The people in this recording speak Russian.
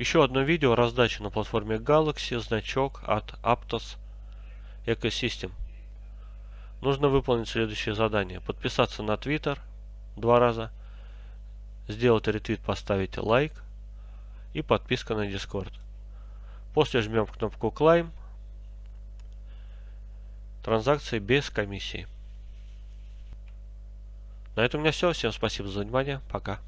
Еще одно видео раздача на платформе Galaxy, значок от Aptos Ecosystem. Нужно выполнить следующее задание. Подписаться на Twitter два раза, сделать ретвит, поставить лайк и подписка на Discord. После жмем кнопку Climb. Транзакции без комиссии. На этом у меня все. Всем спасибо за внимание. Пока.